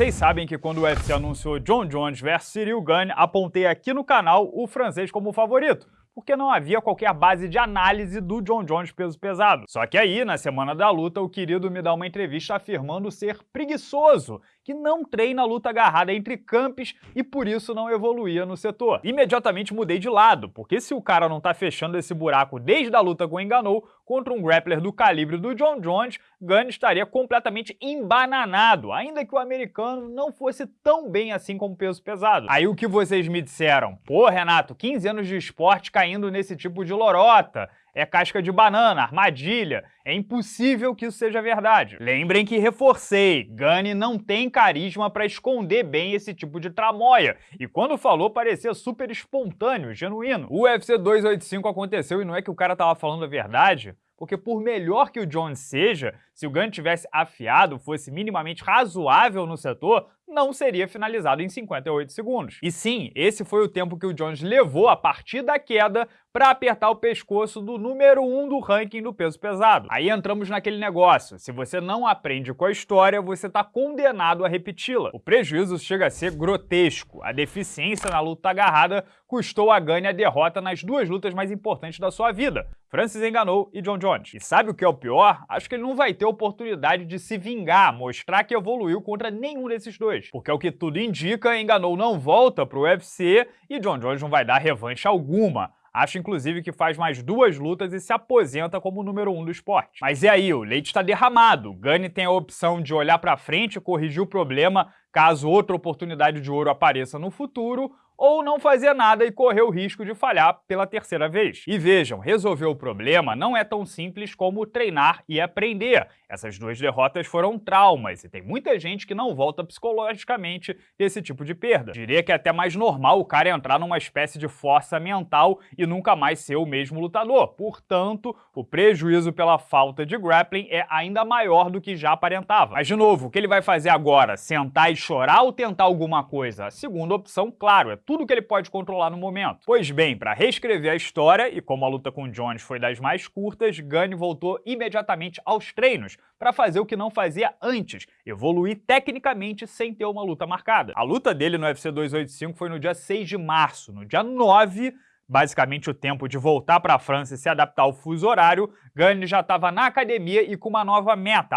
Vocês sabem que quando o UFC anunciou John Jones vs Cyril Gane, apontei aqui no canal o francês como favorito porque não havia qualquer base de análise do John Jones peso pesado. Só que aí, na semana da luta, o querido me dá uma entrevista afirmando ser preguiçoso, que não treina luta agarrada entre campos e por isso não evoluía no setor. Imediatamente mudei de lado, porque se o cara não tá fechando esse buraco desde a luta com o Enganou, contra um grappler do calibre do John Jones, Gunn estaria completamente embananado, ainda que o americano não fosse tão bem assim como peso pesado. Aí o que vocês me disseram? Pô, Renato, 15 anos de esporte caindo nesse tipo de lorota é casca de banana, armadilha. É impossível que isso seja verdade. Lembrem que reforcei, Gunny não tem carisma para esconder bem esse tipo de tramóia, e quando falou parecia super espontâneo, genuíno. O UFC 285 aconteceu e não é que o cara tava falando a verdade, porque por melhor que o Jones seja, se o Gunn tivesse afiado, fosse minimamente razoável no setor, não seria finalizado em 58 segundos. E sim, esse foi o tempo que o Jones levou a partir da queda para apertar o pescoço do número 1 um do ranking do peso pesado. Aí entramos naquele negócio, se você não aprende com a história, você está condenado a repeti-la. O prejuízo chega a ser grotesco. A deficiência na luta agarrada custou a Gane a derrota nas duas lutas mais importantes da sua vida, Francis enganou e John Jones. E sabe o que é o pior? Acho que ele não vai ter oportunidade de se vingar, mostrar que evoluiu contra nenhum desses dois. Porque é o que tudo indica, Enganou não volta pro UFC e John Jones não vai dar revanche alguma. Acho, inclusive, que faz mais duas lutas e se aposenta como número um do esporte. Mas e aí, o leite está derramado. Gani tem a opção de olhar para frente e corrigir o problema caso outra oportunidade de ouro apareça no futuro, ou não fazer nada e correr o risco de falhar pela terceira vez. E vejam, resolver o problema não é tão simples como treinar e aprender. Essas duas derrotas foram traumas e tem muita gente que não volta psicologicamente desse tipo de perda. Diria que é até mais normal o cara entrar numa espécie de força mental e nunca mais ser o mesmo lutador. Portanto, o prejuízo pela falta de grappling é ainda maior do que já aparentava. Mas de novo, o que ele vai fazer agora? Sentar e chorar ou tentar alguma coisa? A segunda opção, claro, é tudo que ele pode controlar no momento. Pois bem, para reescrever a história, e como a luta com Jones foi das mais curtas, Gunn voltou imediatamente aos treinos, para fazer o que não fazia antes, evoluir tecnicamente sem ter uma luta marcada. A luta dele no UFC 285 foi no dia 6 de março. No dia 9, basicamente o tempo de voltar para a França e se adaptar ao fuso horário, Gane já estava na academia e com uma nova meta.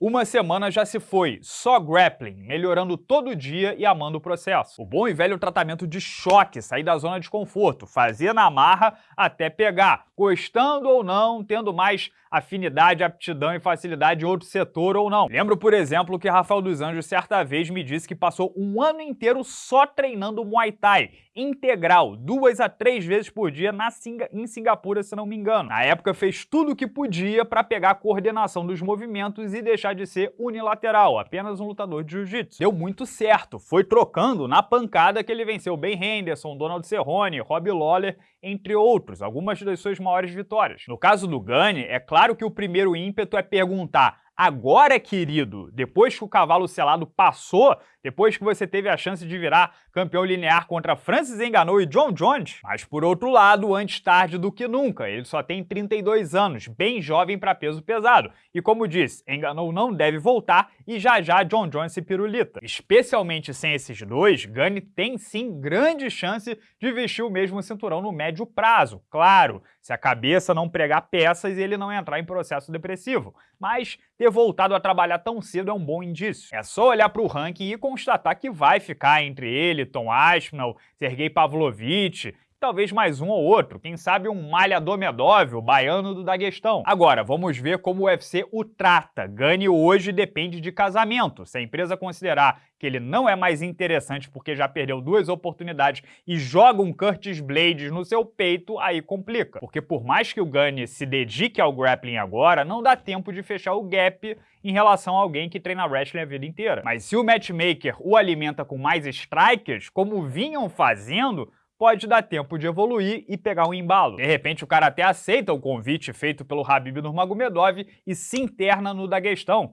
Uma semana já se foi, só grappling, melhorando todo dia e amando o processo. O bom e velho tratamento de choque, sair da zona de conforto, fazer na marra até pegar, gostando ou não, tendo mais afinidade, aptidão e facilidade em outro setor ou não. Lembro, por exemplo, que Rafael dos Anjos certa vez me disse que passou um ano inteiro só treinando Muay Thai, integral, duas a três vezes por dia na Singa em Singapura, se não me engano. Na época fez tudo o que podia para pegar a coordenação dos movimentos e deixar de ser unilateral, apenas um lutador de jiu-jitsu. Deu muito certo, foi trocando na pancada que ele venceu Ben Henderson, Donald Cerrone, Rob Lawler, entre outros, algumas das suas maiores vitórias. No caso do Gunny, é Claro que o primeiro ímpeto é perguntar Agora, querido, depois que o cavalo selado passou, depois que você teve a chance de virar campeão linear contra Francis Enganou e John Jones, mas por outro lado, antes tarde do que nunca, ele só tem 32 anos, bem jovem para peso pesado. E como disse, Enganou não deve voltar e já já John Jones se pirulita. Especialmente sem esses dois, Gunny tem sim grande chance de vestir o mesmo cinturão no médio prazo, claro, se a cabeça não pregar peças e ele não entrar em processo depressivo. Mas ter voltado a trabalhar tão cedo é um bom indício. É só olhar para o ranking e constatar que vai ficar entre ele, Tom Aspinall, Sergei Pavlovich talvez mais um ou outro, quem sabe um Malha Domedov, o baiano do Daguestão. Agora, vamos ver como o UFC o trata. Gane hoje depende de casamento. Se a empresa considerar que ele não é mais interessante porque já perdeu duas oportunidades e joga um Curtis Blades no seu peito, aí complica. Porque por mais que o Gane se dedique ao grappling agora, não dá tempo de fechar o gap em relação a alguém que treina wrestling a vida inteira. Mas se o matchmaker o alimenta com mais strikers, como vinham fazendo, pode dar tempo de evoluir e pegar um embalo. De repente o cara até aceita o convite feito pelo Habib Nurmagomedov e se interna no Daguestão,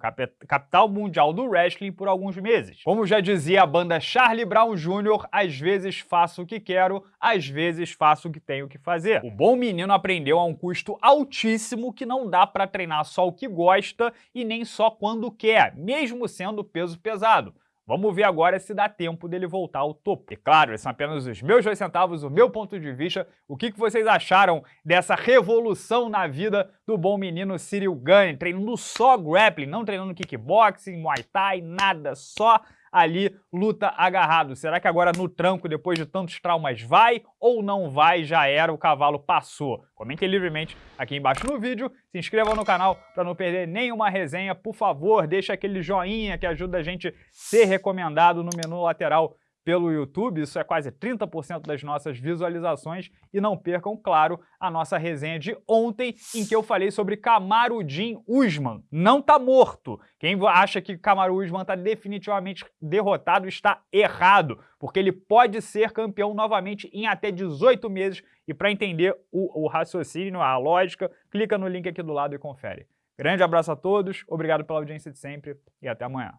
capital mundial do wrestling, por alguns meses. Como já dizia a banda Charlie Brown Jr., às vezes faço o que quero, às vezes faço o que tenho que fazer. O bom menino aprendeu a um custo altíssimo que não dá para treinar só o que gosta e nem só quando quer, mesmo sendo peso pesado Vamos ver agora se dá tempo dele voltar ao topo. E claro, esses são apenas os meus dois centavos, o meu ponto de vista. O que, vocês acharam dessa revolução na vida do bom menino Cyril Gane, treinando só grappling, não treinando kickboxing, muay thai, nada, só ali luta agarrado. Será que agora no tranco, depois de tantos traumas, vai ou não vai? Já era, o cavalo passou. Comentem livremente aqui embaixo no vídeo, se inscrevam no canal para não perder nenhuma resenha. Por favor, deixa aquele joinha que ajuda a gente a ser recomendado no menu lateral pelo YouTube, isso é quase 30% das nossas visualizações, e não percam, claro, a nossa resenha de ontem, em que eu falei sobre Camarudin Usman. Não tá morto. Quem acha que Kamaru Usman tá definitivamente derrotado está errado, porque ele pode ser campeão novamente em até 18 meses, e para entender o, o raciocínio, a lógica, clica no link aqui do lado e confere. Grande abraço a todos, obrigado pela audiência de sempre e até amanhã.